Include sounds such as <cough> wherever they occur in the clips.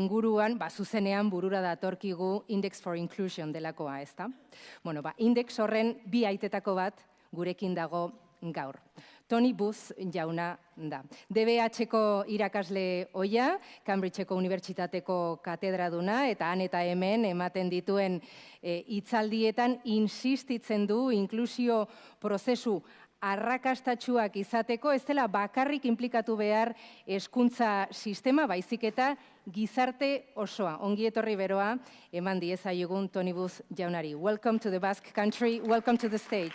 inguruan, ba, zuzenean burura datorkigu Index for Inclusion delakoa, ezta? Bueno, ba, index horren bi aitetako bat gurekin dago gaur. Tony Booth jauna da. DBH-ko irakasle oia, Cambridge-eko unibertsitateko katedraduna, eta han eta hemen ematen dituen e, insistitzen du inklusio prozesu arrakastatxuak izateko, ez dela bakarrik implikatu behar eskuntza sistema, baizik eta gizarte osoa. Ongi etorri beroa, eman diezaiogun Tony Booth jaunari. Welcome to the Basque Country, welcome to the stage.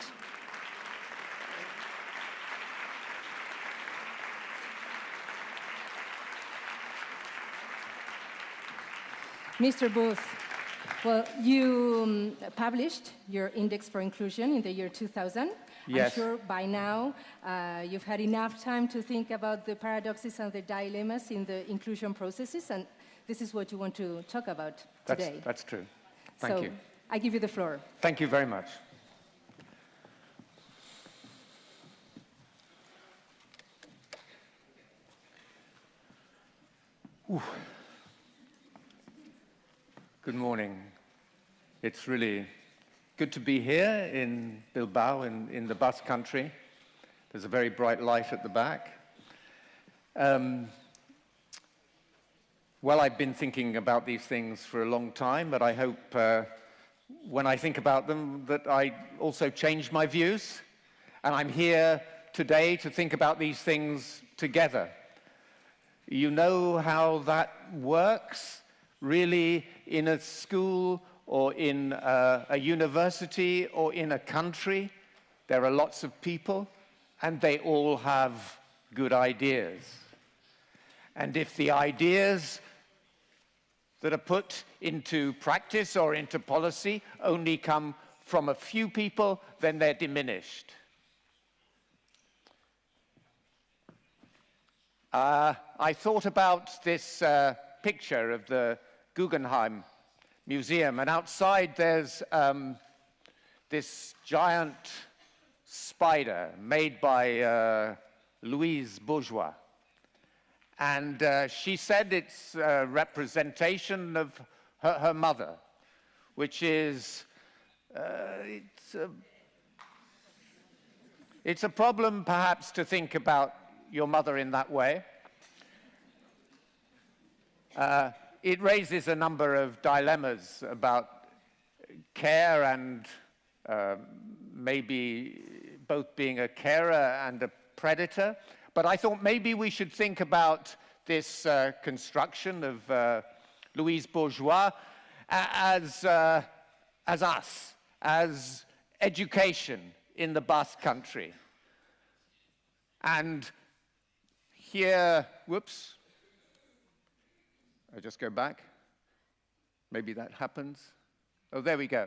Mr. Booth, well, you um, published your Index for Inclusion in the year 2000. Yes. I'm sure by now uh, you've had enough time to think about the paradoxes and the dilemmas in the inclusion processes, and this is what you want to talk about That's, today. that's true. Thank so you. I give you the floor. Thank you very much. Ooh. Good morning. It's really good to be here in Bilbao, in, in the Basque country. There's a very bright light at the back. Um, well, I've been thinking about these things for a long time, but I hope uh, when I think about them that I also change my views. And I'm here today to think about these things together. You know how that works, really, in a school or in a, a university or in a country. There are lots of people, and they all have good ideas. And if the ideas that are put into practice or into policy only come from a few people, then they're diminished. Uh, I thought about this uh, picture of the Guggenheim Museum, and outside there's um, this giant spider made by uh, Louise Bourgeois. And uh, she said it's a representation of her, her mother, which is, uh, it's, a, it's a problem perhaps to think about your mother in that way. It raises a number of dilemmas about care and uh, maybe both being a carer and a predator. But I thought maybe we should think about this uh, construction of uh, Louise Bourgeois as, uh, as us, as education in the Basque country. And here, whoops, I just go back. Maybe that happens. Oh, there we go.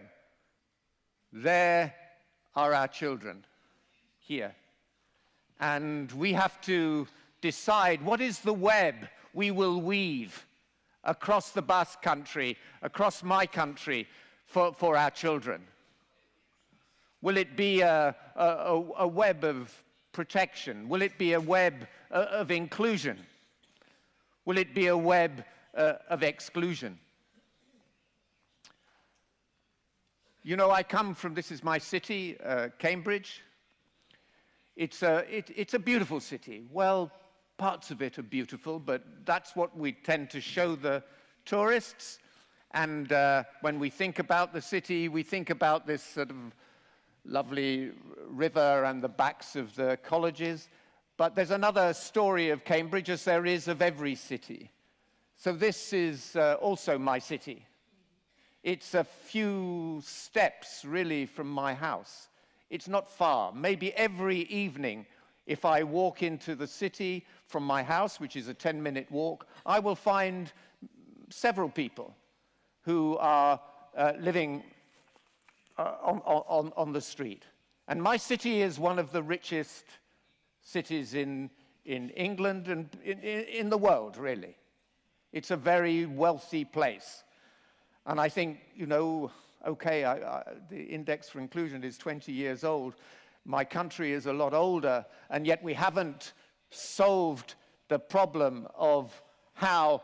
There are our children, here. And we have to decide what is the web we will weave across the Basque country, across my country, for, for our children. Will it be a, a, a web of protection? Will it be a web uh, of inclusion? Will it be a web uh, of exclusion? You know, I come from, this is my city, uh, Cambridge. It's a, it, it's a beautiful city. Well, parts of it are beautiful, but that's what we tend to show the tourists. And uh, when we think about the city, we think about this sort of lovely river and the backs of the colleges. But there's another story of Cambridge, as there is of every city. So this is uh, also my city. It's a few steps, really, from my house. It's not far. Maybe every evening, if I walk into the city from my house, which is a 10-minute walk, I will find several people who are uh, living uh, on, on, on the street. And my city is one of the richest cities in, in England and in, in the world, really. It's a very wealthy place. And I think, you know, okay, I, I, the Index for Inclusion is 20 years old. My country is a lot older, and yet we haven't solved the problem of how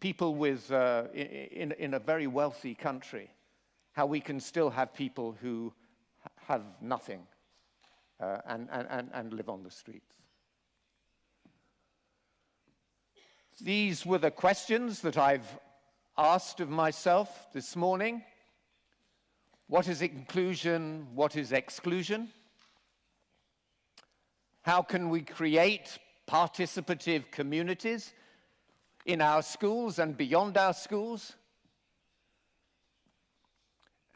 people with, uh, in, in a very wealthy country, how we can still have people who have nothing uh, and, and, and live on the streets. These were the questions that I've asked of myself this morning. What is inclusion? What is exclusion? How can we create participative communities in our schools and beyond our schools?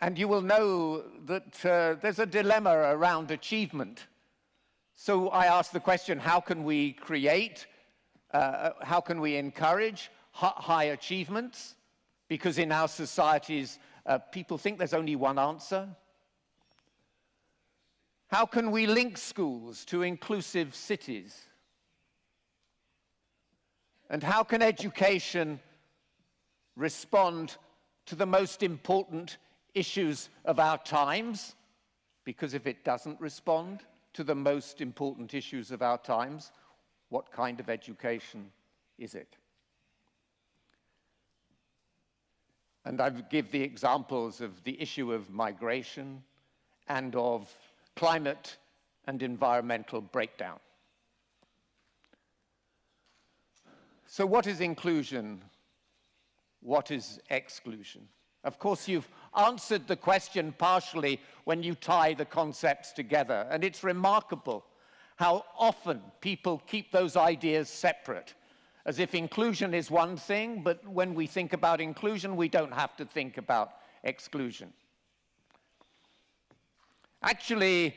And you will know that uh, there's a dilemma around achievement. So I asked the question, how can we create, uh, how can we encourage high achievements? Because in our societies, uh, people think there's only one answer. How can we link schools to inclusive cities? And how can education respond to the most important issues of our times? Because if it doesn't respond to the most important issues of our times, what kind of education is it? And I give the examples of the issue of migration and of climate and environmental breakdown. So what is inclusion? What is exclusion? Of course, you've answered the question partially when you tie the concepts together, and it's remarkable how often people keep those ideas separate as if inclusion is one thing, but when we think about inclusion, we don't have to think about exclusion. Actually,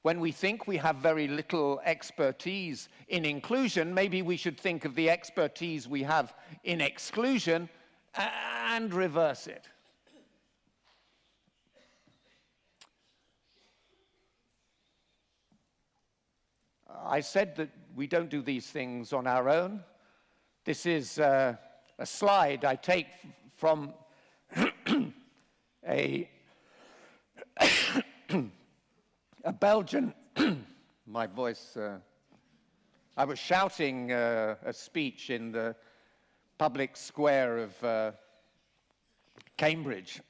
when we think we have very little expertise in inclusion, maybe we should think of the expertise we have in exclusion and reverse it. I said that we don't do these things on our own. This is uh, a slide I take from <coughs> a, <coughs> a Belgian, <coughs> my voice, uh, I was shouting uh, a speech in the public square of uh, Cambridge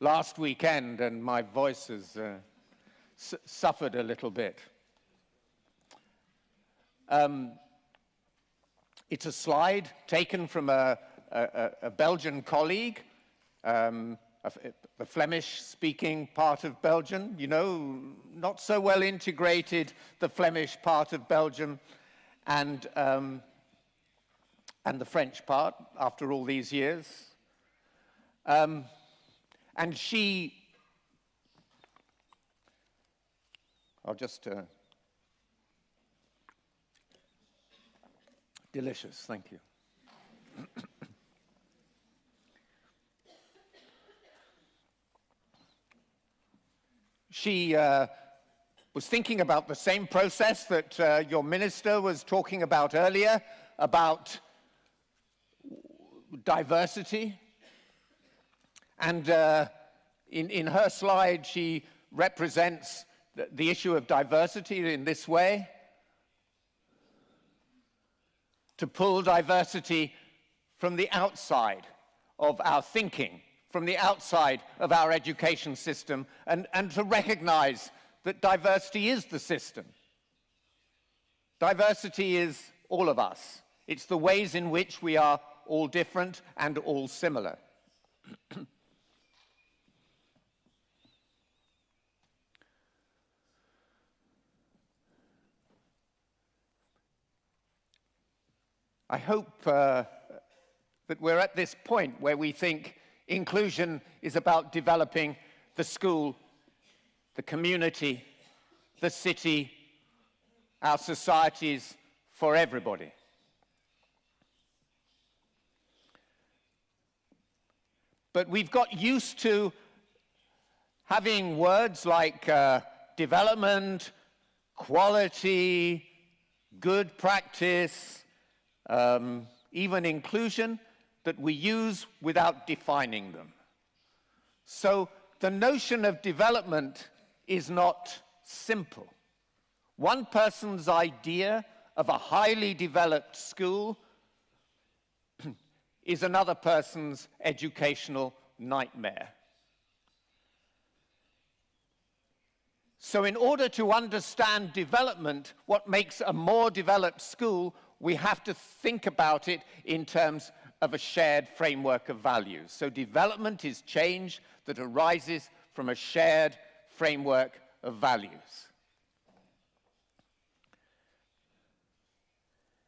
last weekend and my voice has uh, suffered a little bit. Um, it's a slide taken from a, a, a Belgian colleague, um, a, a Flemish-speaking part of Belgium, you know, not so well integrated, the Flemish part of Belgium, and, um, and the French part after all these years. Um, and she, I'll just uh, Delicious, thank you. <coughs> she uh, was thinking about the same process that uh, your minister was talking about earlier, about diversity. And uh, in, in her slide, she represents the, the issue of diversity in this way. to pull diversity from the outside of our thinking, from the outside of our education system, and, and to recognize that diversity is the system. Diversity is all of us. It's the ways in which we are all different and all similar. <clears throat> I hope uh, that we're at this point where we think inclusion is about developing the school, the community, the city, our societies for everybody. But we've got used to having words like uh, development, quality, good practice, um, even inclusion, that we use without defining them. So the notion of development is not simple. One person's idea of a highly developed school <clears throat> is another person's educational nightmare. So in order to understand development, what makes a more developed school, we have to think about it in terms of a shared framework of values. So development is change that arises from a shared framework of values.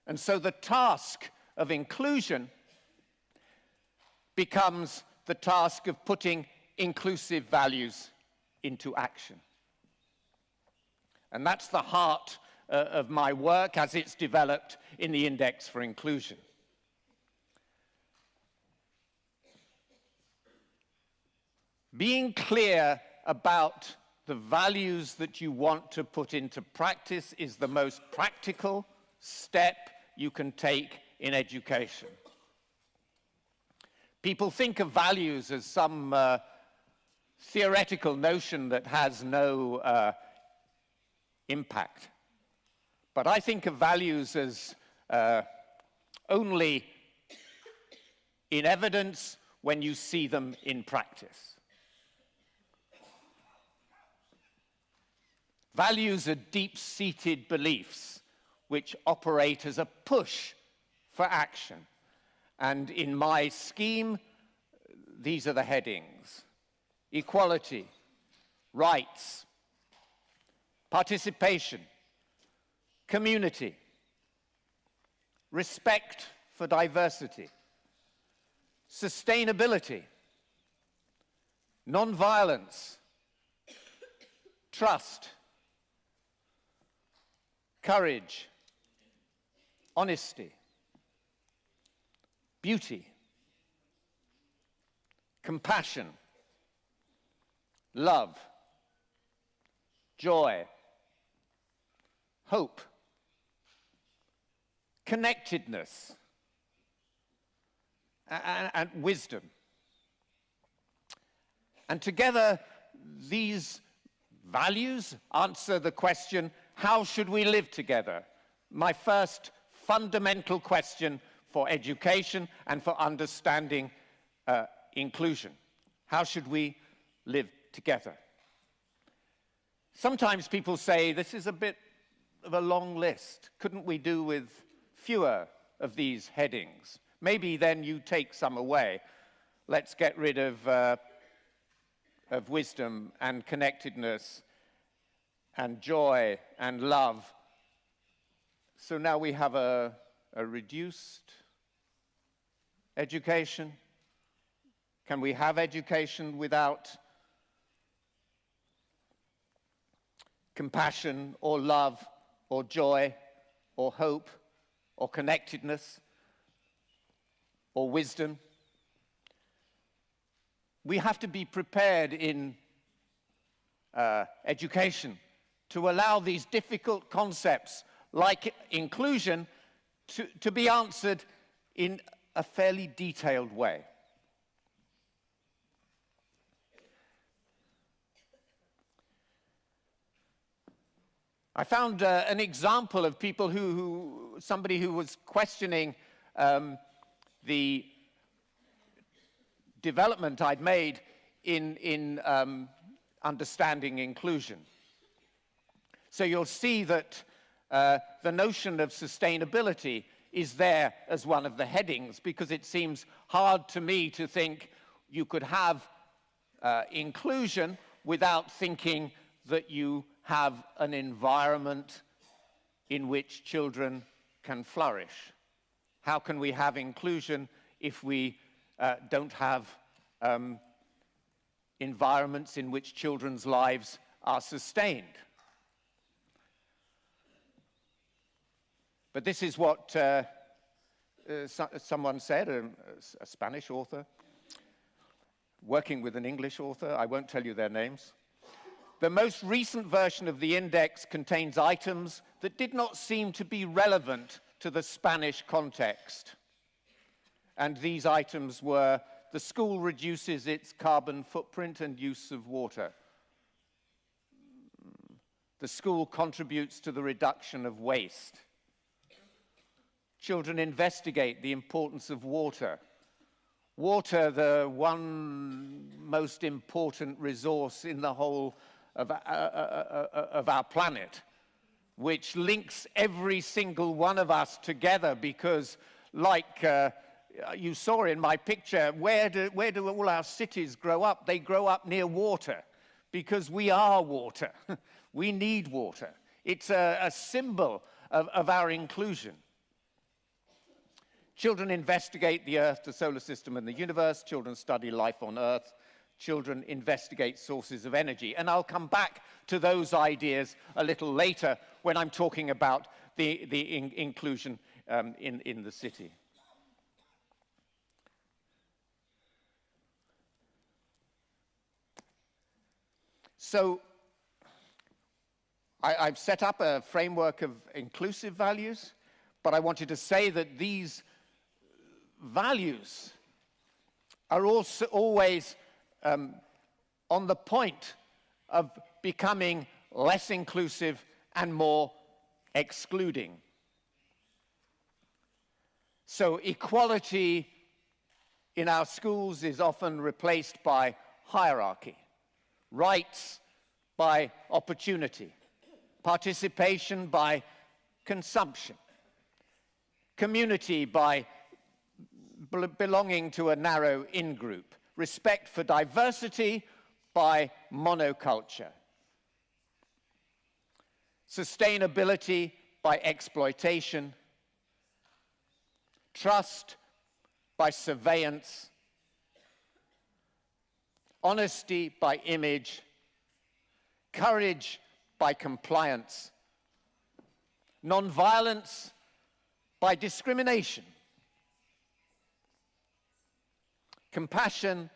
And so the task of inclusion becomes the task of putting inclusive values into action. And that's the heart uh, of my work as it's developed in the Index for Inclusion. Being clear about the values that you want to put into practice is the most practical step you can take in education. People think of values as some uh, theoretical notion that has no uh, impact. But I think of values as uh, only in evidence when you see them in practice. Values are deep-seated beliefs which operate as a push for action. And in my scheme, these are the headings. Equality, rights, participation, community, respect for diversity, sustainability, non-violence, trust, courage, honesty, beauty, compassion, love, joy, hope, connectedness, and, and, wisdom. And together, these values answer the question, how should we live together? My first fundamental question for education and for understanding uh, inclusion. How should we live together? Sometimes people say, this is a bit of a long list. Couldn't we do with fewer of these headings? Maybe then you take some away. Let's get rid of, uh, of wisdom and connectedness and joy and love. So now we have a, a reduced education. Can we have education without compassion or love or joy or hope or connectedness or wisdom. We have to be prepared in uh, education to allow these difficult concepts like inclusion to, to be answered in a fairly detailed way. I found uh, an example of people who, who, somebody who was questioning um, the development I'd made in, in um, understanding inclusion. So you'll see that uh, the notion of sustainability is there as one of the headings because it seems hard to me to think you could have uh, inclusion without thinking that you have an environment in which children can flourish? How can we have inclusion if we uh, don't have um, environments in which children's lives are sustained? But this is what uh, uh, so someone said, a, a Spanish author, working with an English author. I won't tell you their names. The most recent version of the index contains items that did not seem to be relevant to the Spanish context. And these items were the school reduces its carbon footprint and use of water. The school contributes to the reduction of waste. Children investigate the importance of water water the one most important resource in the whole of, uh, uh, uh, uh, of our planet, which links every single one of us together because like you saw in my picture, where do, where do all our cities grow up? They grow up near water because we are water. <laughs> we need water. It's a, a symbol of, of our inclusion. Children investigate the Earth, the solar system, and the universe. Children study life on Earth. Children investigate sources of energy. And I'll come back to those ideas a little later when I'm talking about the, the in inclusion um, in, in the city. So I, have set up a framework of inclusive values, but I wanted to say that these values are also always um, on the point of becoming less inclusive and more excluding. So equality in our schools is often replaced by hierarchy, rights by opportunity, participation by consumption, community by belonging to a narrow in-group, respect for diversity by monoculture, sustainability by exploitation, trust by surveillance, honesty by image, courage by compliance, nonviolence by discrimination, compassion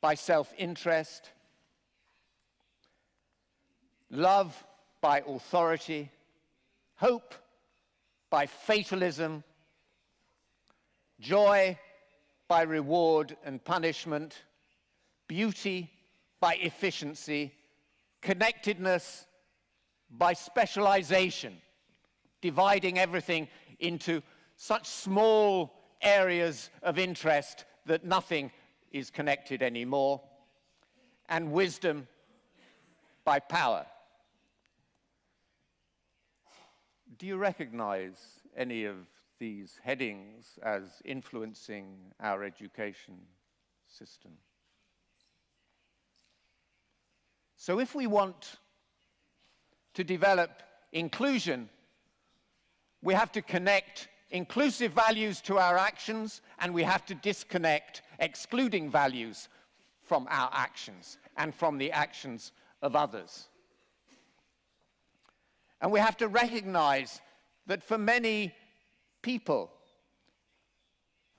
by self-interest, love by authority, hope by fatalism, joy by reward and punishment, beauty by efficiency, connectedness by specialization, dividing everything into such small areas of interest that nothing is connected anymore, and wisdom by power. Do you recognize any of these headings as influencing our education system? So if we want to develop inclusion, we have to connect inclusive values to our actions, and we have to disconnect excluding values from our actions and from the actions of others. And we have to recognize that for many people,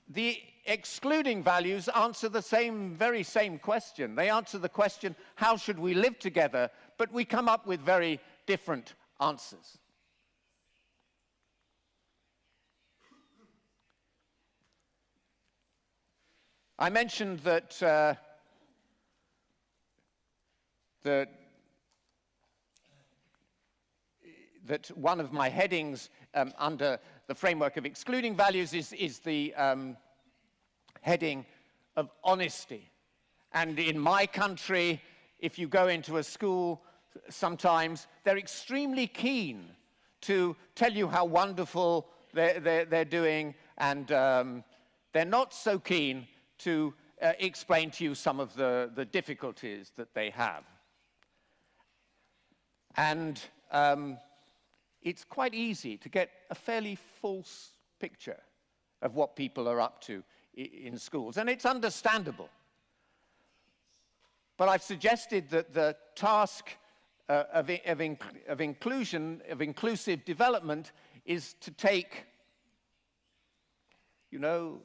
the excluding values answer the same, very same question. They answer the question, how should we live together? But we come up with very different answers. I mentioned that, uh, that, that one of my headings um, under the framework of excluding values is, is the um, heading of honesty. And in my country, if you go into a school, sometimes they're extremely keen to tell you how wonderful they're, they're, they're doing, and um, they're not so keen to uh, explain to you some of the, the difficulties that they have. And um, it's quite easy to get a fairly false picture of what people are up to in schools, and it's understandable. But I've suggested that the task uh, of, of, of inclusion, of inclusive development, is to take, you know,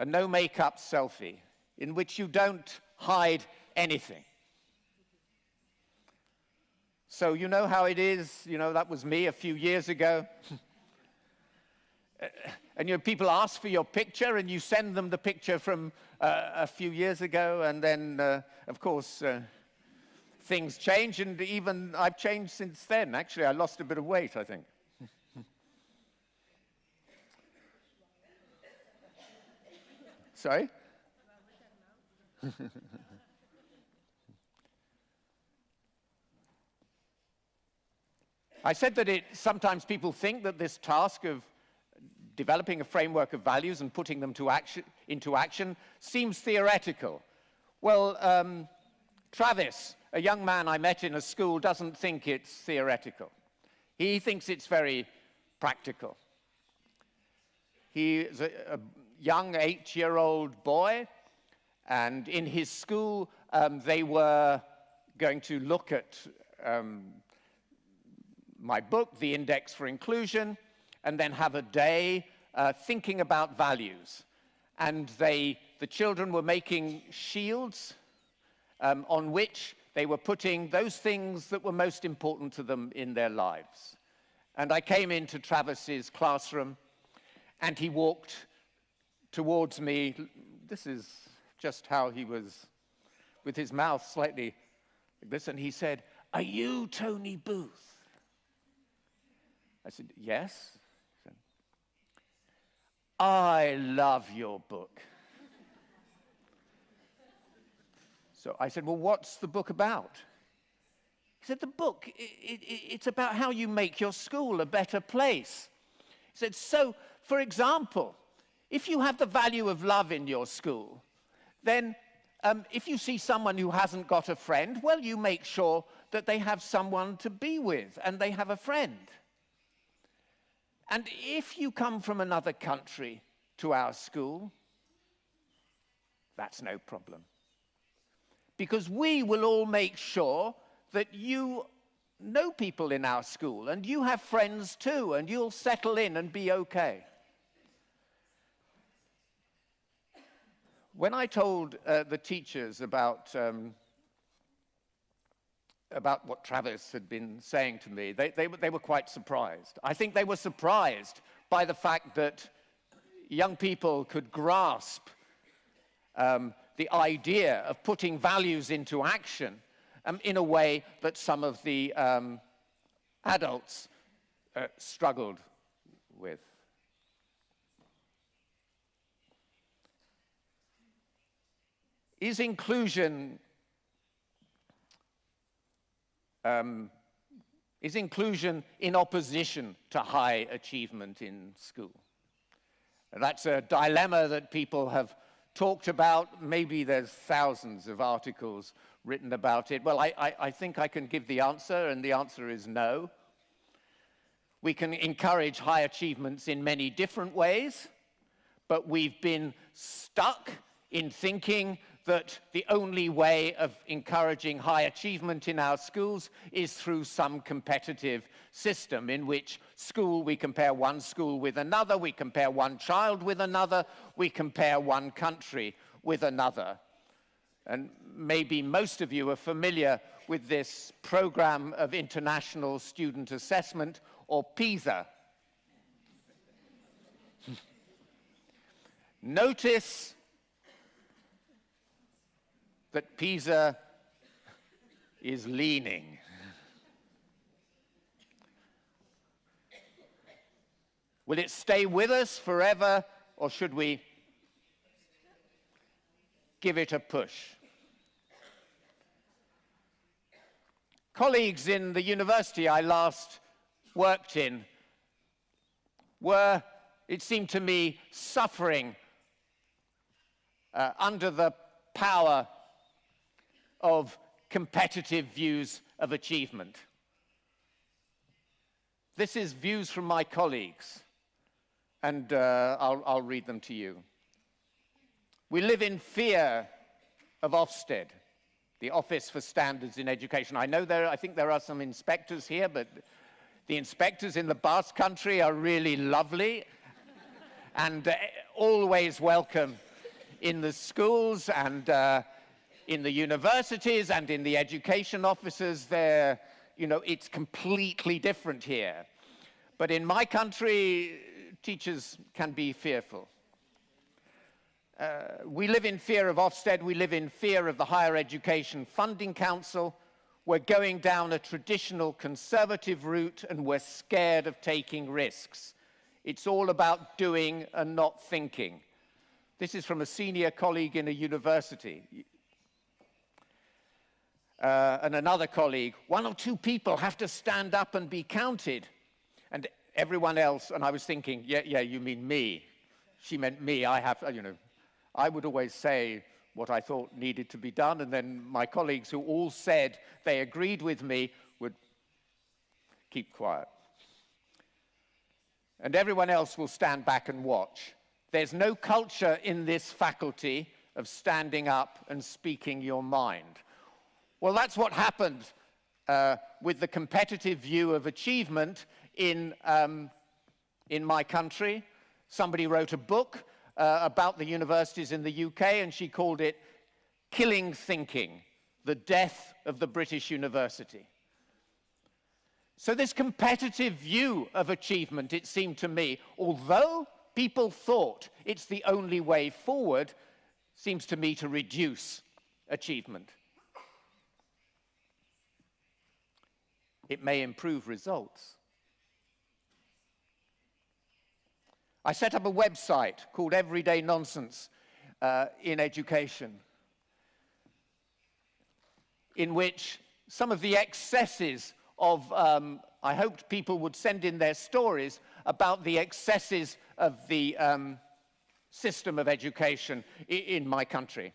a no makeup selfie in which you don't hide anything. So you know how it is, you know, that was me a few years ago. <laughs> and you know, people ask for your picture and you send them the picture from uh, a few years ago and then, uh, of course, uh, things change and even I've changed since then. Actually, I lost a bit of weight, I think. Sorry? I said that it, sometimes people think that this task of developing a framework of values and putting them action, into action seems theoretical. Well, um, Travis, a young man I met in a school, doesn't think it's theoretical. He thinks it's very practical. He is a, a young eight-year-old boy, and in his school, um, they were going to look at um, my book, The Index for Inclusion, and then have a day uh, thinking about values. And they, the children were making shields um, on which they were putting those things that were most important to them in their lives. And I came into Travis's classroom, and he walked towards me. This is just how he was, with his mouth slightly like this, and he said, Are you Tony Booth? I said, Yes. Said, I love your book. so I said, Well, what's the book about? He said, The book, it, it, it's about how you make your school a better place. He said, So, for example, if you have the value of love in your school, then um, if you see someone who hasn't got a friend, well, you make sure that they have someone to be with and they have a friend. And if you come from another country to our school, that's no problem. Because we will all make sure that you know people in our school and you have friends too and you'll settle in and be okay. When I told uh, the teachers about um, about what Travis had been saying to me, they, they, they were quite surprised. I think they were surprised by the fact that young people could grasp um, the idea of putting values into action um, in a way that some of the um, adults uh, struggled with. Is inclusion um, is inclusion in opposition to high achievement in school. That's a dilemma that people have talked about. Maybe there's thousands of articles written about it. Well, I, I, I think I can give the answer, and the answer is no. We can encourage high achievements in many different ways, but we've been stuck in thinking that the only way of encouraging high achievement in our schools is through some competitive system in which school, we compare one school with another, we compare one child with another, we compare one country with another. And maybe most of you are familiar with this program of international student assessment, or PISA. <laughs> Notice that Pisa is leaning. Will it stay with us forever, or should we give it a push? Colleagues in the university I last worked in were, it seemed to me, suffering uh, under the power of competitive views of achievement. This is views from my colleagues, and uh, I'll, I'll read them to you. We live in fear of Ofsted, the Office for Standards in Education. I know there, I think there are some inspectors here, but the inspectors in the Basque Country are really lovely and uh, always welcome in the schools and uh, in the universities and in the education offices there, you know, it's completely different here. But in my country, teachers can be fearful. Uh, we live in fear of Ofsted, we live in fear of the Higher Education Funding Council. We're going down a traditional conservative route and we're scared of taking risks. It's all about doing and not thinking. This is from a senior colleague in a university. Uh, and another colleague, one or two people have to stand up and be counted. And everyone else, and I was thinking, yeah, yeah, you mean me. She meant me. I have, you know, I would always say what I thought needed to be done, and then my colleagues who all said they agreed with me would keep quiet. And everyone else will stand back and watch. There's no culture in this faculty of standing up and speaking your mind. Well, that's what happened uh, with the competitive view of achievement in, um, in my country. Somebody wrote a book uh, about the universities in the UK, and she called it Killing Thinking, the Death of the British University. So this competitive view of achievement, it seemed to me, although people thought it's the only way forward, seems to me to reduce achievement. It may improve results. I set up a website called Everyday Nonsense uh, in Education, in which some of the excesses of, um, I hoped people would send in their stories about the excesses of the um, system of education in my country.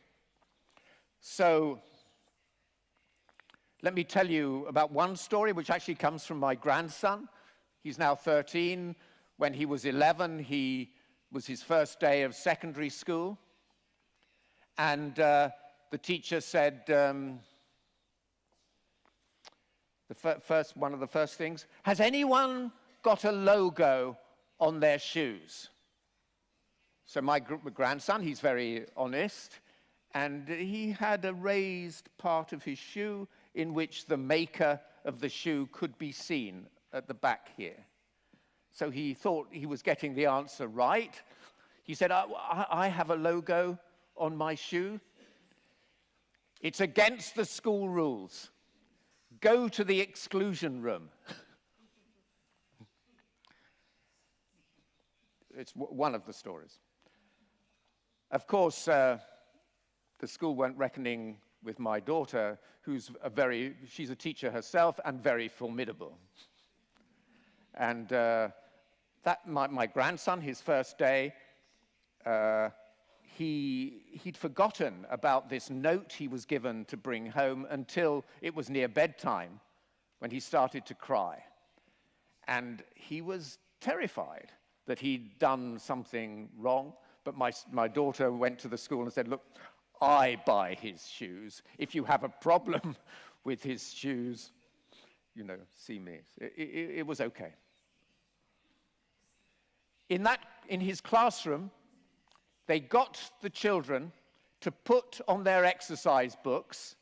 So let me tell you about one story which actually comes from my grandson. He's now 13. When he was 11, he was his first day of secondary school. And uh, the teacher said, um, the first, one of the first things, has anyone got a logo on their shoes? So my grandson, he's very honest, and he had a raised part of his shoe in which the maker of the shoe could be seen at the back here. So he thought he was getting the answer right. He said, I, I have a logo on my shoe. It's against the school rules. Go to the exclusion room. <laughs> it's one of the stories. Of course, uh, the school weren't reckoning with my daughter, who's a very, she's a teacher herself and very formidable. And uh, that, my, my, grandson, his first day, uh, he, he'd forgotten about this note he was given to bring home until it was near bedtime when he started to cry. And he was terrified that he'd done something wrong. But my, my daughter went to the school and said, look, I buy his shoes. If you have a problem <laughs> with his shoes, you know, see me. It, it, it was okay. In, that, in his classroom, they got the children to put on their exercise books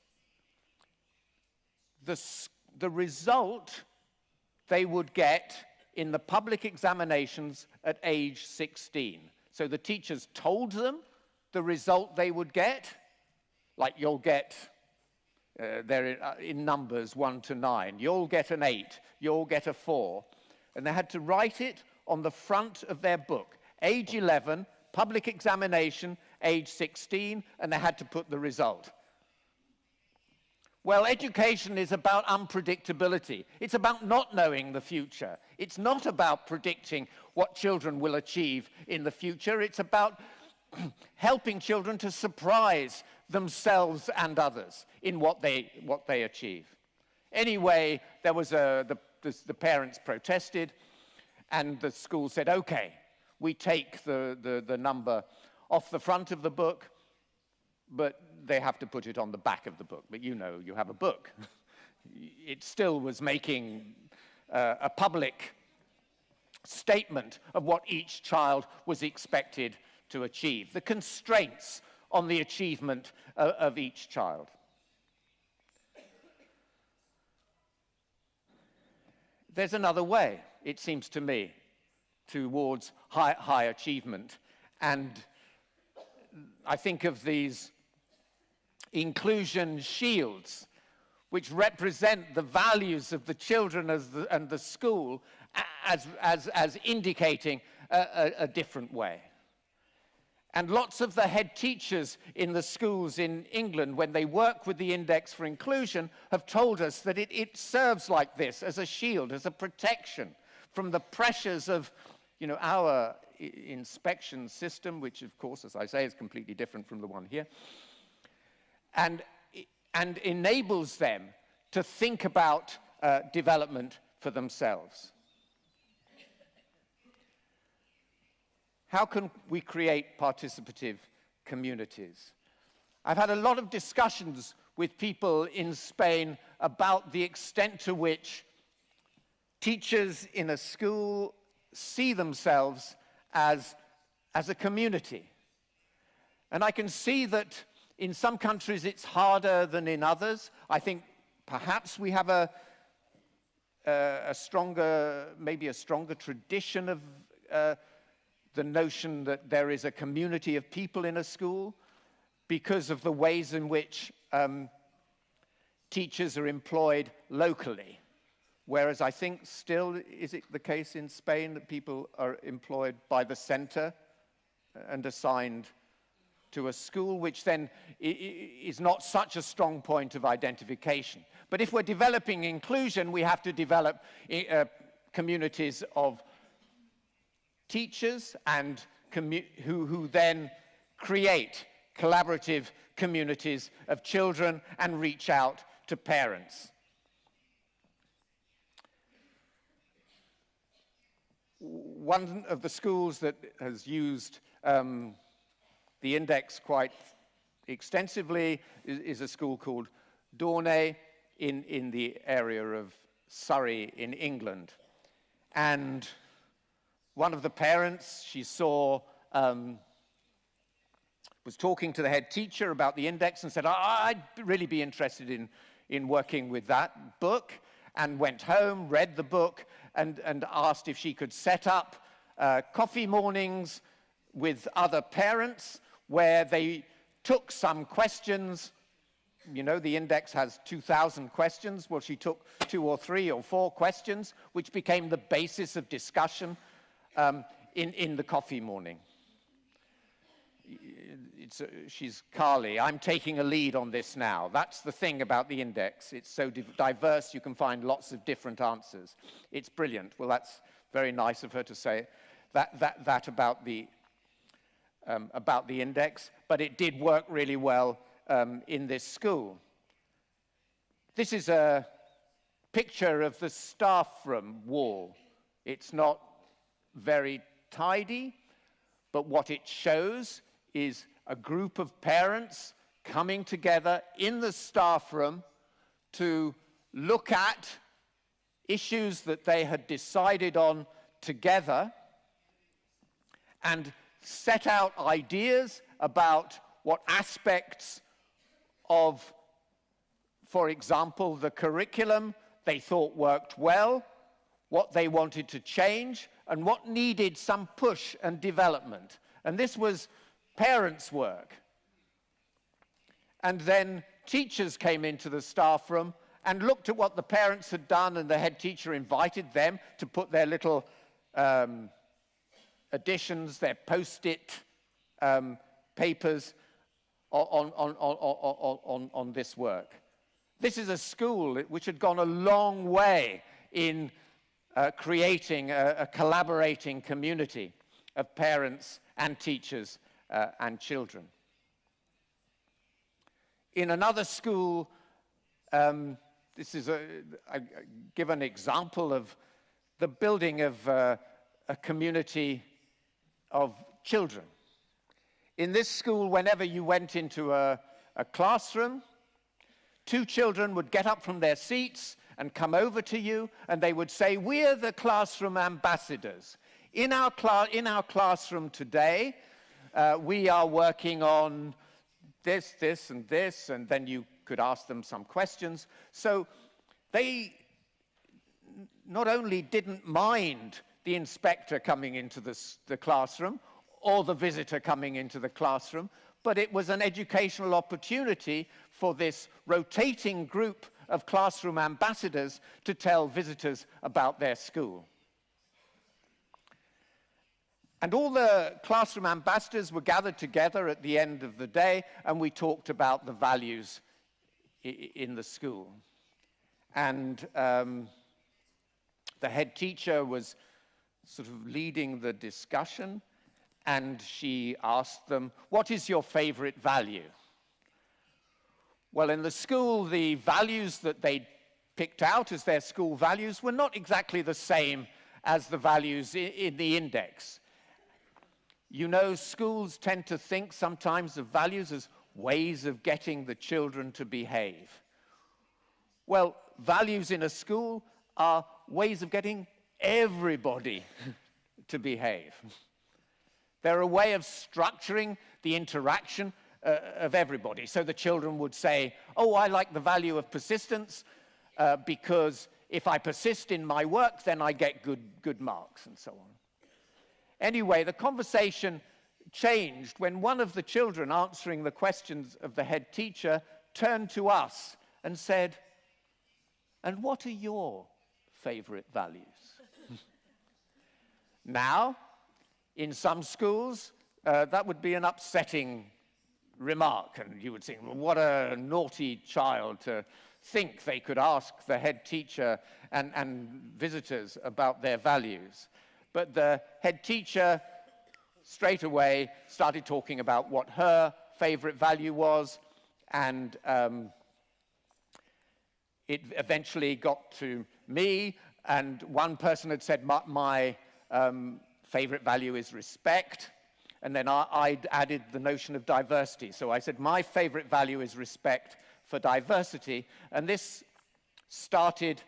the, the result they would get in the public examinations at age 16. So the teachers told them the result they would get? Like you'll get, uh, they're in, uh, in numbers one to nine, you'll get an eight, you'll get a four. And they had to write it on the front of their book. Age 11, public examination, age 16, and they had to put the result. Well, education is about unpredictability. It's about not knowing the future. It's not about predicting what children will achieve in the future. It's about <clears throat> helping children to surprise themselves and others in what they, what they achieve. Anyway, there was a, the, the, the parents protested, and the school said, okay, we take the, the, the number off the front of the book, but they have to put it on the back of the book. But you know, you have a book. <laughs> it still was making uh, a public statement of what each child was expected to achieve, the constraints on the achievement of, of each child. There's another way, it seems to me, towards high, high achievement. And I think of these inclusion shields, which represent the values of the children the, and the school as, as, as indicating a, a, a different way. And lots of the head teachers in the schools in England, when they work with the Index for Inclusion, have told us that it, it serves like this as a shield, as a protection from the pressures of you know, our inspection system, which of course, as I say, is completely different from the one here, and, and enables them to think about uh, development for themselves. How can we create participative communities? I've had a lot of discussions with people in Spain about the extent to which teachers in a school see themselves as, as a community. And I can see that in some countries it's harder than in others. I think perhaps we have a, a, a stronger, maybe a stronger tradition of uh, the notion that there is a community of people in a school because of the ways in which um, teachers are employed locally. Whereas I think still, is it the case in Spain that people are employed by the center and assigned to a school, which then is not such a strong point of identification. But if we're developing inclusion, we have to develop uh, communities of teachers and who, who then create collaborative communities of children and reach out to parents. One of the schools that has used um, the index quite extensively is, is a school called Dorney in, in the area of Surrey in England. And one of the parents she saw um, was talking to the head teacher about the index and said, I'd really be interested in, in working with that book, and went home, read the book, and, and asked if she could set up uh, coffee mornings with other parents where they took some questions. You know, the index has 2,000 questions. Well, she took two or three or four questions, which became the basis of discussion um, in, in the coffee morning. Uh, she's Carly. I'm taking a lead on this now. That's the thing about the index. It's so diverse, you can find lots of different answers. It's brilliant. Well, that's very nice of her to say that, that, that about, the, um, about the index, but it did work really well um, in this school. This is a picture of the staff room wall. It's not very tidy, but what it shows is a group of parents coming together in the staff room to look at issues that they had decided on together and set out ideas about what aspects of, for example, the curriculum they thought worked well, what they wanted to change, and what needed some push and development. And this was parents' work. And then teachers came into the staff room and looked at what the parents had done and the head teacher invited them to put their little um, additions, their post-it um, papers on, on, on, on, this work. This is a school which had gone a long way in uh, creating a, a, collaborating community of parents and teachers uh, and children. In another school, um, this is a, I give an example of the building of uh, a community of children. In this school, whenever you went into a, a classroom, two children would get up from their seats and come over to you and they would say, we're the classroom ambassadors. In our, in our classroom today, uh, we are working on this, this, and this, and then you could ask them some questions. So they not only didn't mind the inspector coming into the classroom or the visitor coming into the classroom, but it was an educational opportunity for this rotating group of classroom ambassadors to tell visitors about their school. And all the classroom ambassadors were gathered together at the end of the day, and we talked about the values in the school. And um, the head teacher was sort of leading the discussion, and she asked them, What is your favorite value? Well, in the school, the values that they picked out as their school values were not exactly the same as the values in the index. You know, schools tend to think sometimes of values as ways of getting the children to behave. Well, values in a school are ways of getting everybody <laughs> to behave. They're a way of structuring the interaction uh, of everybody. So the children would say, oh, I like the value of persistence uh, because if I persist in my work, then I get good, good marks and so on. Anyway, the conversation changed when one of the children answering the questions of the head teacher turned to us and said, And what are your favorite values? <laughs> now, in some schools, uh, that would be an upsetting remark, and you would think, well, what a naughty child to think they could ask the head teacher and, and visitors about their values. But the head teacher straight away started talking about what her favorite value was, and um, it eventually got to me, and one person had said, my, my um, favorite value is respect. And then I, I'd added the notion of diversity. So I said, my favorite value is respect for diversity. And this started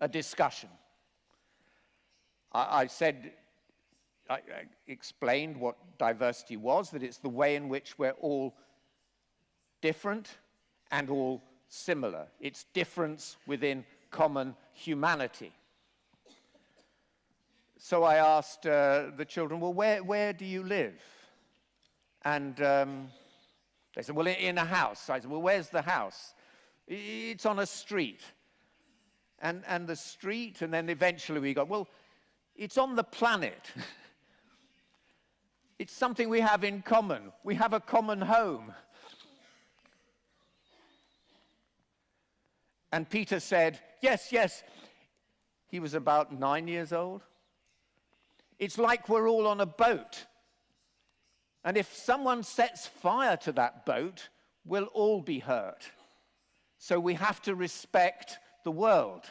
a discussion. I, I said, I, I explained what diversity was, that it's the way in which we're all different and all similar. It's difference within common humanity. So I asked uh, the children, well, where, where do you live? And um, they said, well, in a house. I said, well, where's the house? It's on a street. And, and the street, and then eventually we got, well, it's on the planet. <laughs> it's something we have in common. We have a common home. And Peter said, Yes, yes. He was about nine years old. It's like we're all on a boat. And if someone sets fire to that boat, we'll all be hurt. So we have to respect the world.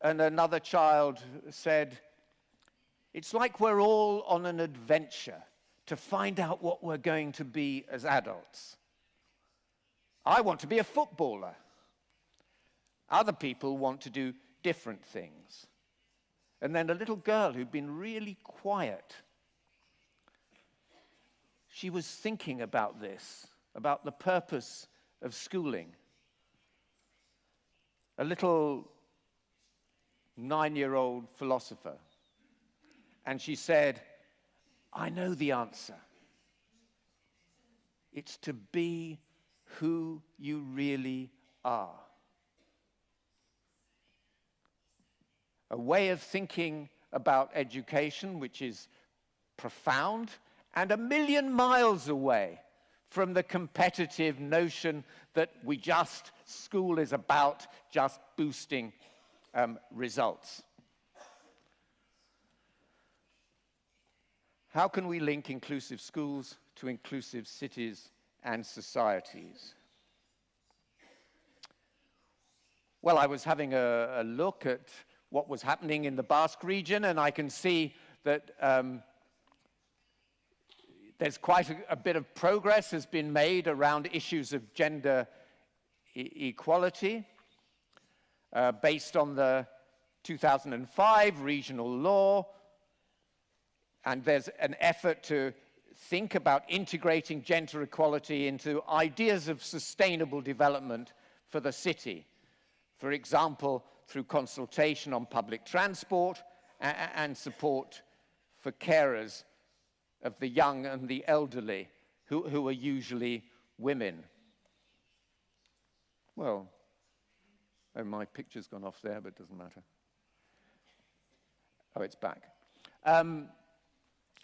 And another child said, It's like we're all on an adventure to find out what we're going to be as adults. I want to be a footballer. Other people want to do different things. And then a little girl who'd been really quiet. She was thinking about this, about the purpose of schooling. A little nine year old philosopher. And she said, I know the answer. It's to be who you really are. A way of thinking about education which is profound and a million miles away from the competitive notion that we just, school is about just boosting um, results. How can we link inclusive schools to inclusive cities and societies? Well, I was having a, a, look at what was happening in the Basque region, and I can see that um, there's quite a, a, bit of progress has been made around issues of gender e equality uh, based on the 2005 regional law, and there's an effort to think about integrating gender equality into ideas of sustainable development for the city. For example, through consultation on public transport and support for carers of the young and the elderly, who, who are usually women. Well, oh, my picture's gone off there, but it doesn't matter. Oh, it's back. Um,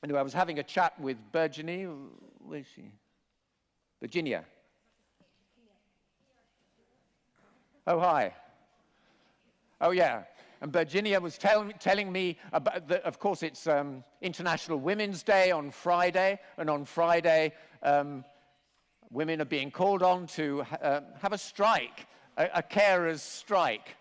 anyway, I was having a chat with Virginie. Where is she? Virginia. Oh, hi. Oh, yeah. And Virginia was tell, telling me about, of course, it's um, International Women's Day on Friday, and on Friday, um, women are being called on to uh, have a strike, a, a carer's strike.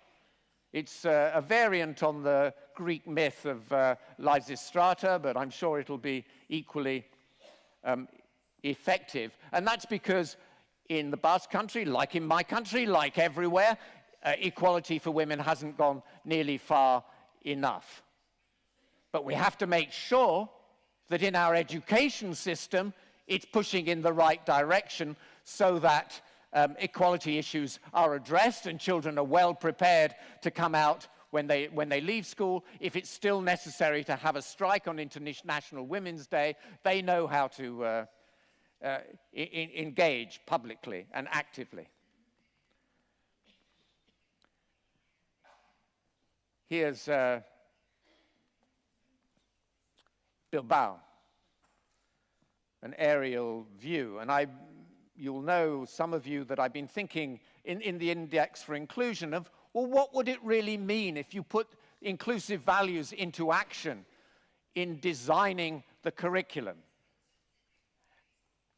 It's uh, a variant on the Greek myth of uh, Lysistrata, but I'm sure it'll be equally um, effective. And that's because in the Basque country, like in my country, like everywhere, uh, equality for women hasn't gone nearly far enough. But we have to make sure that in our education system, it's pushing in the right direction so that um, equality issues are addressed and children are well prepared to come out when they, when they leave school. If it's still necessary to have a strike on International Women's Day, they know how to uh, uh, engage publicly and actively. Here's uh, Bilbao, an aerial view. And I, you'll know, some of you, that I've been thinking in, in the index for inclusion of, well, what would it really mean if you put inclusive values into action in designing the curriculum?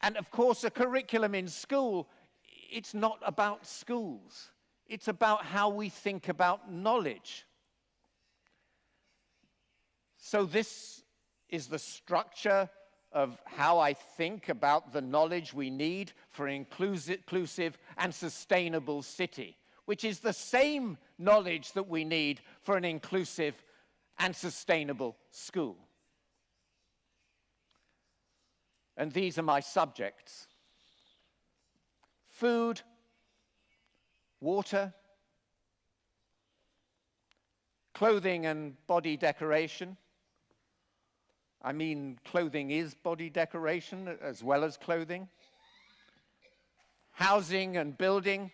And of course, a curriculum in school, it's not about schools. It's about how we think about knowledge. So this is the structure of how I think about the knowledge we need for an inclusive and sustainable city, which is the same knowledge that we need for an inclusive and sustainable school. And these are my subjects. Food, water, clothing and body decoration, I mean, clothing is body decoration as well as clothing. Housing and building,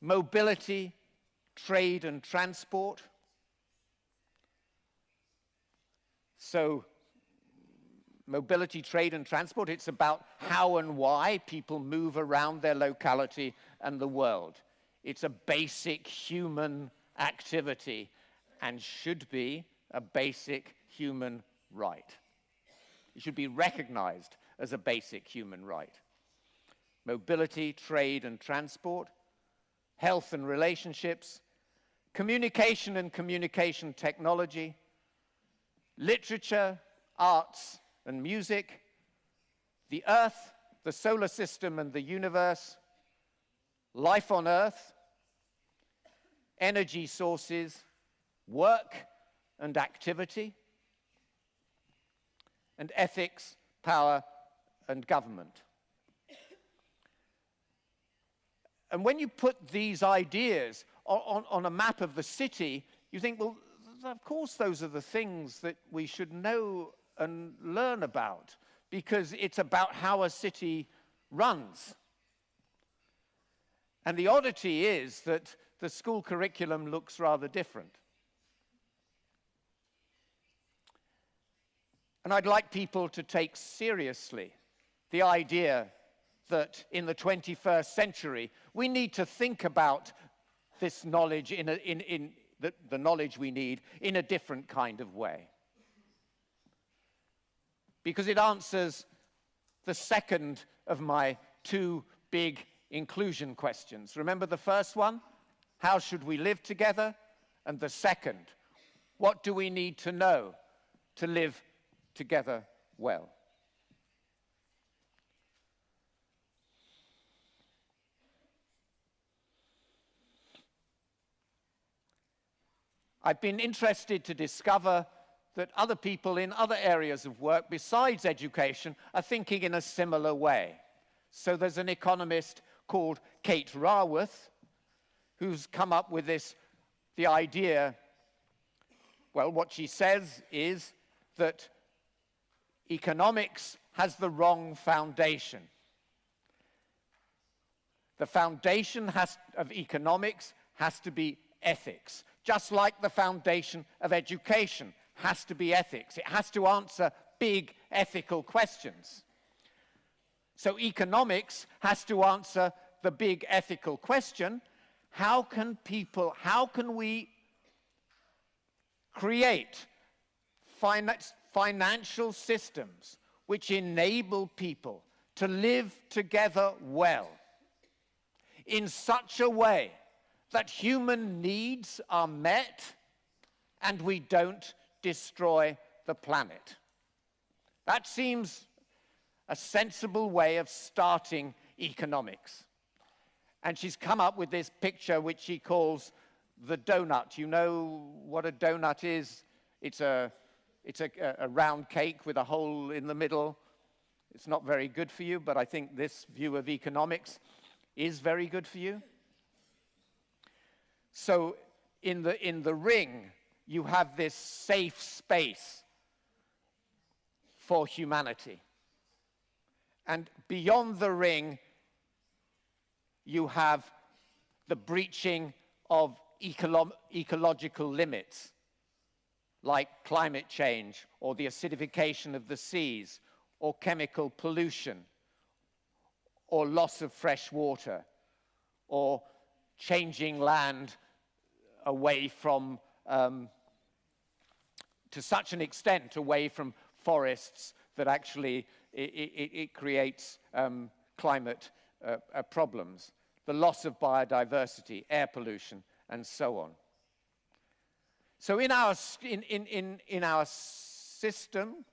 mobility, trade and transport. So mobility, trade and transport, it's about how and why people move around their locality and the world. It's a basic human activity and should be a basic human right. It should be recognized as a basic human right. Mobility, trade and transport, health and relationships, communication and communication technology, literature, arts and music, the earth, the solar system and the universe, life on earth, energy sources, work and activity, and ethics, power, and government. And when you put these ideas on, on, a map of the city, you think, well, of course those are the things that we should know and learn about, because it's about how a city runs. And the oddity is that the school curriculum looks rather different. And I'd like people to take seriously the idea that in the 21st century, we need to think about this knowledge in, a, in, in the, the knowledge we need in a different kind of way. Because it answers the second of my two big inclusion questions. Remember the first one? How should we live together? And the second, what do we need to know to live together well. I've been interested to discover that other people in other areas of work besides education are thinking in a similar way. So there's an economist called Kate Raworth who's come up with this, the idea, well, what she says is that economics has the wrong foundation. The foundation has, of economics has to be ethics, just like the foundation of education has to be ethics. It has to answer big ethical questions. So economics has to answer the big ethical question, how can people, how can we create financial systems which enable people to live together well in such a way that human needs are met and we don't destroy the planet. That seems a sensible way of starting economics. And she's come up with this picture which she calls the donut. You know what a donut is? It's a, it's a, a round cake with a hole in the middle. It's not very good for you, but I think this view of economics is very good for you. So in the, in the ring, you have this safe space for humanity. And beyond the ring, you have the breaching of ecolo ecological limits, like climate change or the acidification of the seas or chemical pollution or loss of fresh water or changing land away from, um, to such an extent away from forests that actually it, it, it creates um, climate uh, uh, problems, the loss of biodiversity, air pollution, and so on. So in our, in, in, in, our system,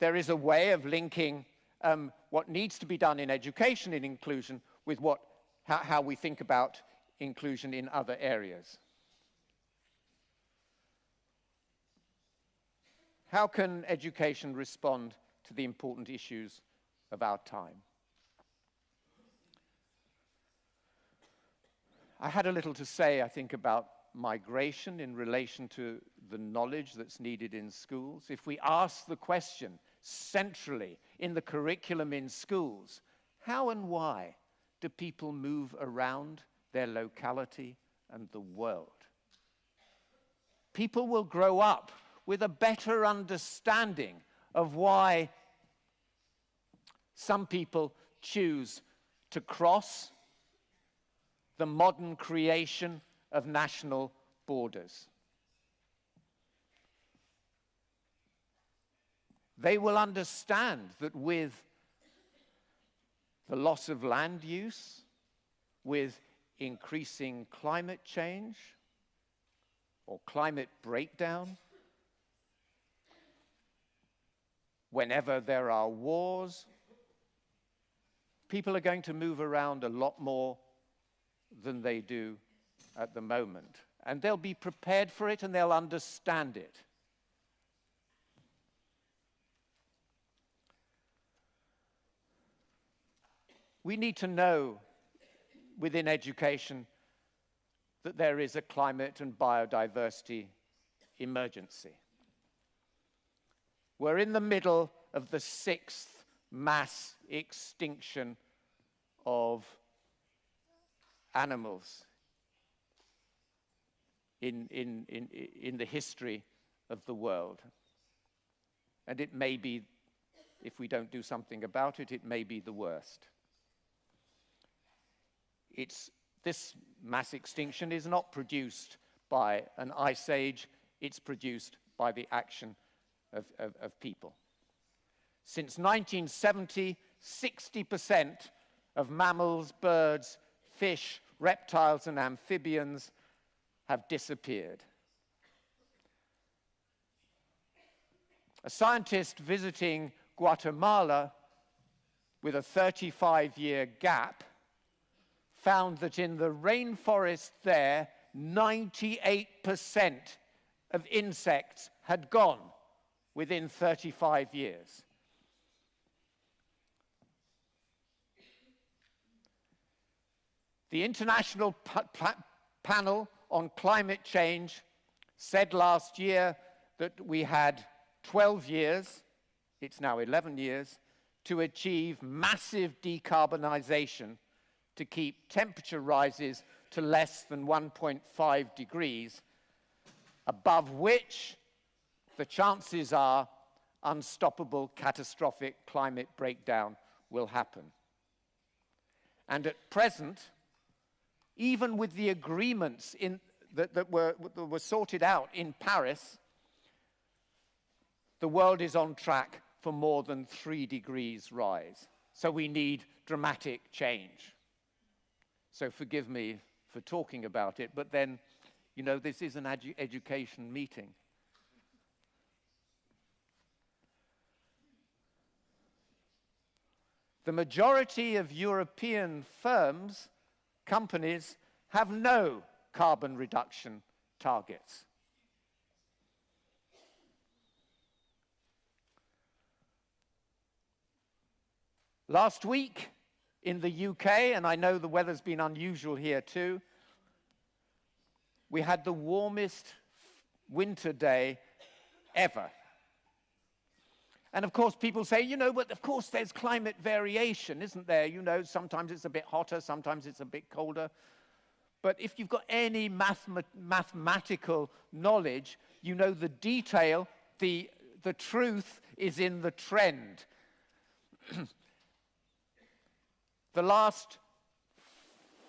there is a way of linking um, what needs to be done in education in inclusion with what, how, how we think about inclusion in other areas. How can education respond to the important issues of our time? I had a little to say, I think, about migration in relation to the knowledge that's needed in schools. If we ask the question centrally in the curriculum in schools, how and why do people move around their locality and the world? People will grow up with a better understanding of why some people choose to cross the modern creation of national borders. They will understand that with the loss of land use, with increasing climate change or climate breakdown, whenever there are wars, people are going to move around a lot more than they do at the moment. And they'll be prepared for it and they'll understand it. We need to know within education that there is a climate and biodiversity emergency. We're in the middle of the sixth mass extinction of animals in, in, in, in the history of the world. And it may be, if we don't do something about it, it may be the worst. It's, this mass extinction is not produced by an ice age, it's produced by the action of, of, of people. Since 1970, 60% of mammals, birds, fish, reptiles, and amphibians have disappeared. A scientist visiting Guatemala with a 35-year gap found that in the rainforest there, 98% of insects had gone within 35 years. The International Panel on Climate Change said last year that we had 12 years, it's now 11 years, to achieve massive decarbonization to keep temperature rises to less than 1.5 degrees, above which the chances are unstoppable catastrophic climate breakdown will happen. And at present, even with the agreements in, that, that, were, that were sorted out in Paris, the world is on track for more than three degrees rise. So we need dramatic change. So forgive me for talking about it, but then, you know, this is an edu education meeting. The majority of European firms, companies, have no carbon reduction targets. Last week in the UK, and I know the weather's been unusual here too, we had the warmest winter day ever. And of course, people say, you know, but of course there's climate variation, isn't there? You know, sometimes it's a bit hotter, sometimes it's a bit colder. But if you've got any mathematical knowledge, you know the detail, the, the truth is in the trend. <clears throat> the last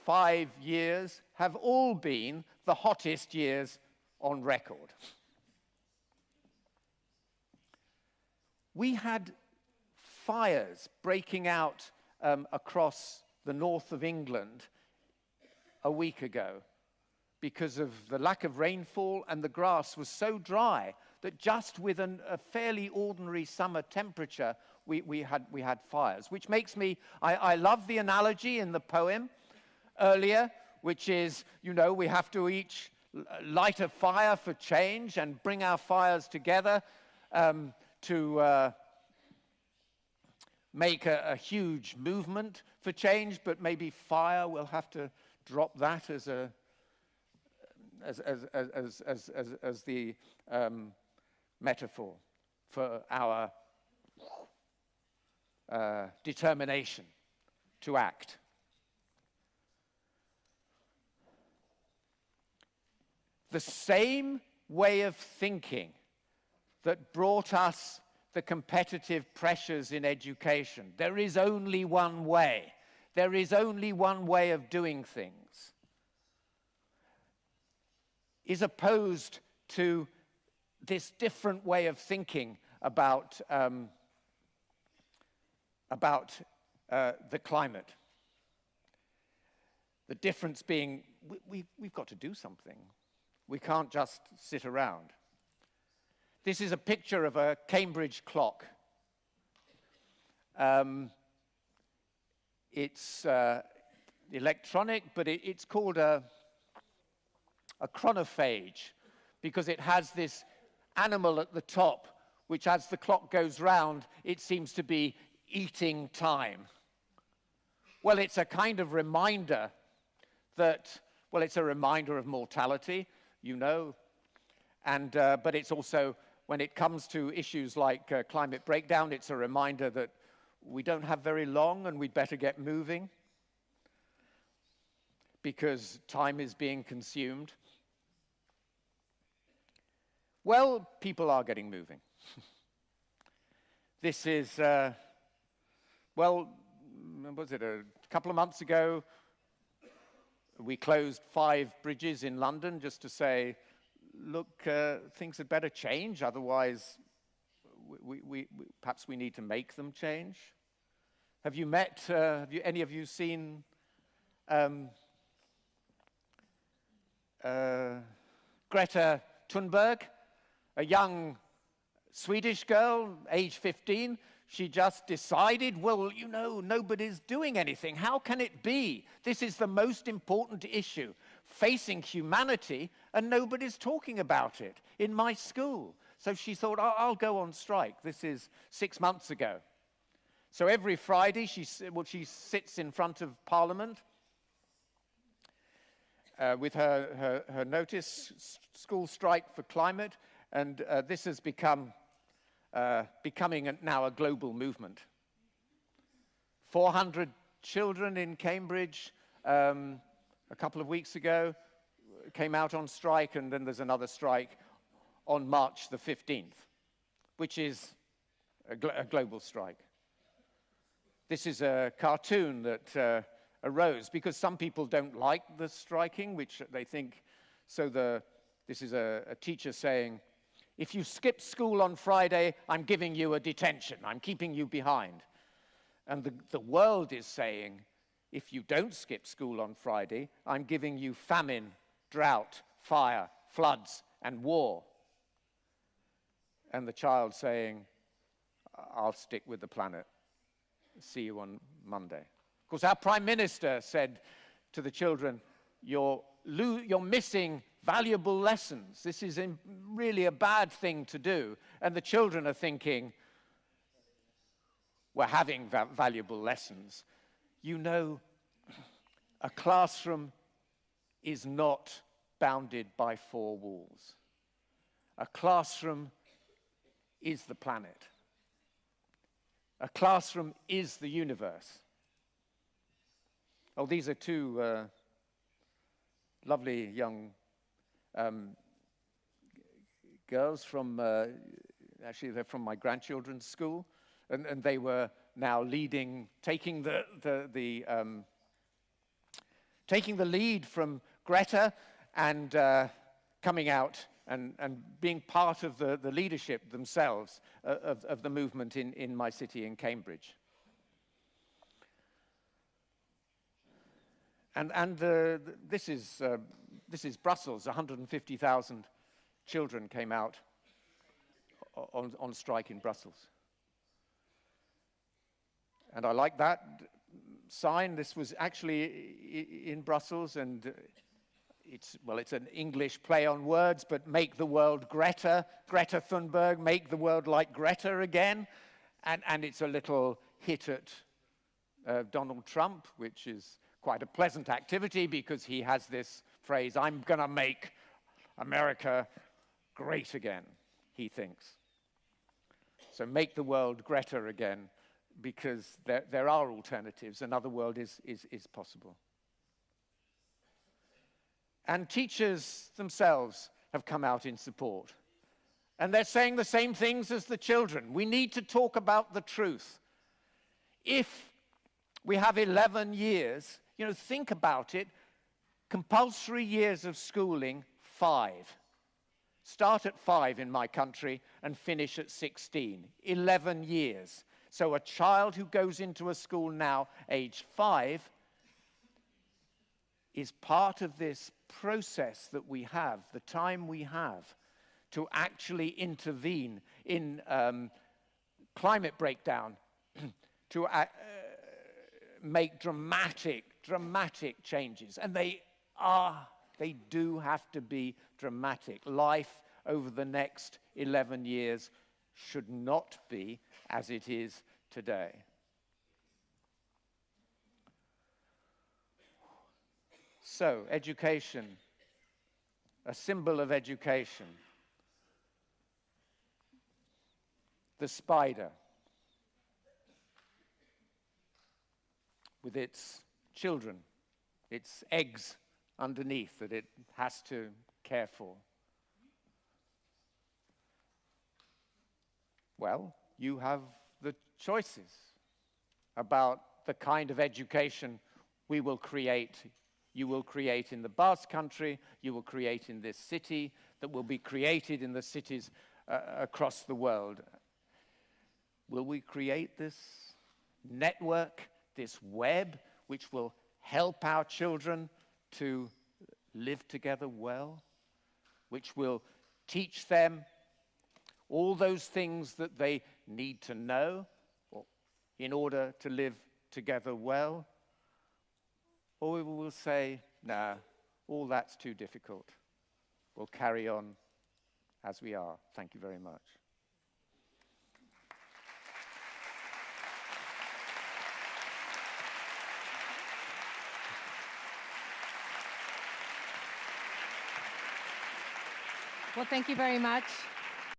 five years have all been the hottest years on record. We had fires breaking out um, across the north of England a week ago because of the lack of rainfall and the grass was so dry that just with an, a fairly ordinary summer temperature, we, we, had, we had fires, which makes me, I, I love the analogy in the poem earlier, which is, you know, we have to each light a fire for change and bring our fires together. Um, to uh, make a, a huge movement for change, but maybe fire will have to drop that as a as, as, as, as, as, as the um, metaphor for our uh, determination to act. The same way of thinking that brought us the competitive pressures in education. There is only one way. There is only one way of doing things. Is opposed to this different way of thinking about um, about uh, the climate. The difference being we, we, we've got to do something. We can't just sit around. This is a picture of a Cambridge clock. Um, it's uh, electronic, but it, it's called a, a chronophage because it has this animal at the top, which as the clock goes round, it seems to be eating time? Well, it's a kind of reminder that, well, it's a reminder of mortality, you know, and, uh, but it's also, when it comes to issues like uh, climate breakdown, it's a reminder that we don't have very long and we'd better get moving because time is being consumed. Well, people are getting moving. <laughs> this is uh, well, was it a couple of months ago? We closed five bridges in London just to say, look, uh, things had better change, otherwise, we, we, we, perhaps we need to make them change. Have you met, uh, have you, any of you seen um, uh, Greta Thunberg, a young Swedish girl, age 15, she just decided, well, you know, nobody's doing anything. How can it be? This is the most important issue facing humanity, and nobody's talking about it in my school. So she thought, I'll, go on strike. This is six months ago. So every Friday, she, well, she sits in front of Parliament uh, with her, her, her, notice, School Strike for Climate, and uh, this has become uh, becoming a, now a global movement. 400 children in Cambridge um, a couple of weeks ago came out on strike, and then there's another strike on March the 15th, which is a, gl a global strike. This is a cartoon that uh, arose because some people don't like the striking, which they think, so the, this is a, a teacher saying, if you skip school on Friday, I'm giving you a detention. I'm keeping you behind. And the, the world is saying, if you don't skip school on Friday, I'm giving you famine, drought, fire, floods, and war. And the child saying, I'll stick with the planet. See you on Monday. Of course, our Prime Minister said to the children, You're, you're missing valuable lessons. This is really a bad thing to do. And the children are thinking, We're having va valuable lessons. You know, a classroom is not bounded by four walls. A classroom is the planet. A classroom is the universe. Oh, these are two uh, lovely young um, girls from, uh, actually they're from my grandchildren's school, and, and, they were now leading, taking the, the, the um, taking the lead from Greta and uh, coming out and, and being part of the, the leadership themselves uh, of, of the movement in, in my city in Cambridge. And, and the, this, is, uh, this is Brussels. 150,000 children came out on, on strike in Brussels. And I like that sign. This was actually in Brussels, and it's, well, it's an English play on words, but make the world Greta, Greta Thunberg, make the world like Greta again. And, and it's a little hit at uh, Donald Trump, which is quite a pleasant activity because he has this phrase, I'm going to make America great again, he thinks. So make the world Greta again because there, there are alternatives. Another world is, is, is possible. And teachers themselves have come out in support. And they're saying the same things as the children. We need to talk about the truth. If we have 11 years you know, think about it. Compulsory years of schooling, five. Start at five in my country and finish at 16. 11 years. So a child who goes into a school now, age five, is part of this process that we have, the time we have to actually intervene in um, climate breakdown, <clears throat> to uh, make dramatic dramatic changes. And they are, they do have to be dramatic. Life over the next 11 years should not be as it is today. So, education, a symbol of education. The spider, with its children, its eggs underneath that it has to care for. Well, you have the choices about the kind of education we will create. You will create in the Basque country, you will create in this city, that will be created in the cities uh, across the world. Will we create this network, this web which will help our children to live together well, which will teach them all those things that they need to know in order to live together well? Or we will say, nah, all that's too difficult. We'll carry on as we are. Thank you very much. Well, thank you very much.